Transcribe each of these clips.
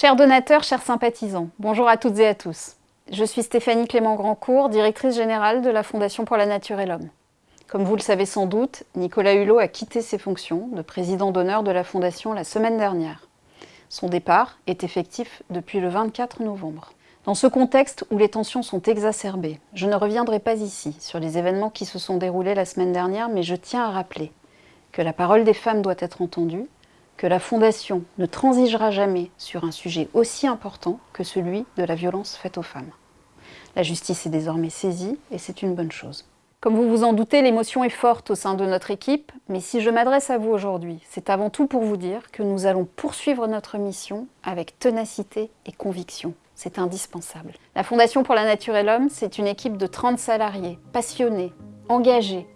Chers donateurs, chers sympathisants, bonjour à toutes et à tous. Je suis Stéphanie Clément Grandcourt, directrice générale de la Fondation pour la Nature et l'Homme. Comme vous le savez sans doute, Nicolas Hulot a quitté ses fonctions de président d'honneur de la Fondation la semaine dernière. Son départ est effectif depuis le 24 novembre. Dans ce contexte où les tensions sont exacerbées, je ne reviendrai pas ici sur les événements qui se sont déroulés la semaine dernière, mais je tiens à rappeler que la parole des femmes doit être entendue, que la Fondation ne transigera jamais sur un sujet aussi important que celui de la violence faite aux femmes. La justice est désormais saisie et c'est une bonne chose. Comme vous vous en doutez, l'émotion est forte au sein de notre équipe, mais si je m'adresse à vous aujourd'hui, c'est avant tout pour vous dire que nous allons poursuivre notre mission avec ténacité et conviction. C'est indispensable. La Fondation pour la Nature et l'Homme, c'est une équipe de 30 salariés, passionnés, engagés,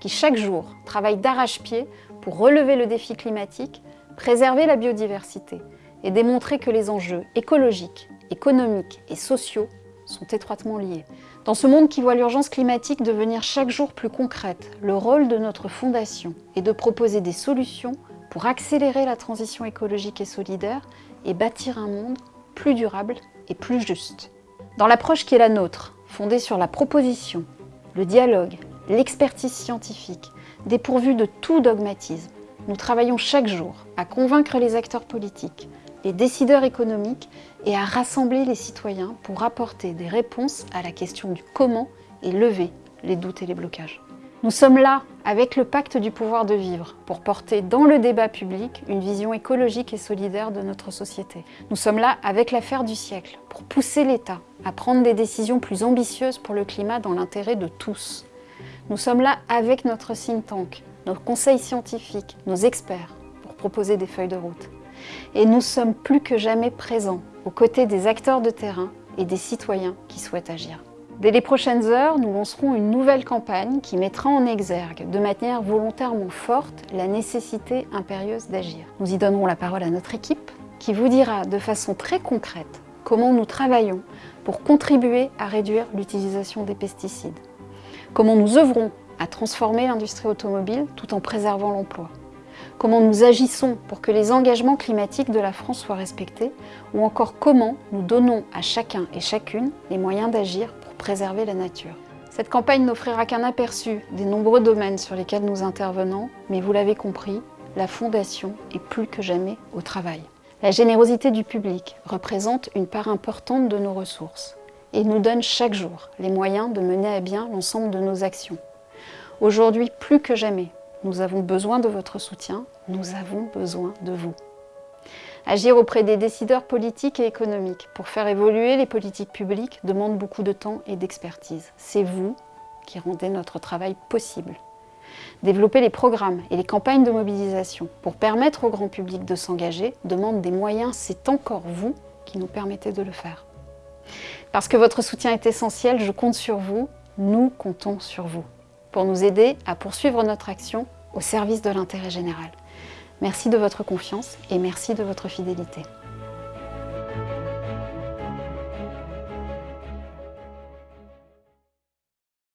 qui chaque jour travaillent d'arrache-pied pour relever le défi climatique préserver la biodiversité et démontrer que les enjeux écologiques, économiques et sociaux sont étroitement liés. Dans ce monde qui voit l'urgence climatique devenir chaque jour plus concrète, le rôle de notre fondation est de proposer des solutions pour accélérer la transition écologique et solidaire et bâtir un monde plus durable et plus juste. Dans l'approche qui est la nôtre, fondée sur la proposition, le dialogue, l'expertise scientifique, dépourvue de tout dogmatisme, nous travaillons chaque jour à convaincre les acteurs politiques, les décideurs économiques et à rassembler les citoyens pour apporter des réponses à la question du comment et lever les doutes et les blocages. Nous sommes là, avec le pacte du pouvoir de vivre, pour porter dans le débat public une vision écologique et solidaire de notre société. Nous sommes là, avec l'affaire du siècle, pour pousser l'État à prendre des décisions plus ambitieuses pour le climat dans l'intérêt de tous. Nous sommes là avec notre think tank, nos conseils scientifiques, nos experts, pour proposer des feuilles de route. Et nous sommes plus que jamais présents aux côtés des acteurs de terrain et des citoyens qui souhaitent agir. Dès les prochaines heures, nous lancerons une nouvelle campagne qui mettra en exergue, de manière volontairement forte, la nécessité impérieuse d'agir. Nous y donnerons la parole à notre équipe, qui vous dira de façon très concrète comment nous travaillons pour contribuer à réduire l'utilisation des pesticides, comment nous œuvrons à transformer l'industrie automobile tout en préservant l'emploi Comment nous agissons pour que les engagements climatiques de la France soient respectés Ou encore comment nous donnons à chacun et chacune les moyens d'agir pour préserver la nature Cette campagne n'offrira qu'un aperçu des nombreux domaines sur lesquels nous intervenons, mais vous l'avez compris, la Fondation est plus que jamais au travail. La générosité du public représente une part importante de nos ressources et nous donne chaque jour les moyens de mener à bien l'ensemble de nos actions. Aujourd'hui, plus que jamais, nous avons besoin de votre soutien, nous avons besoin de vous. Agir auprès des décideurs politiques et économiques pour faire évoluer les politiques publiques demande beaucoup de temps et d'expertise. C'est vous qui rendez notre travail possible. Développer les programmes et les campagnes de mobilisation pour permettre au grand public de s'engager demande des moyens, c'est encore vous qui nous permettez de le faire. Parce que votre soutien est essentiel, je compte sur vous, nous comptons sur vous pour nous aider à poursuivre notre action au service de l'intérêt général. Merci de votre confiance et merci de votre fidélité.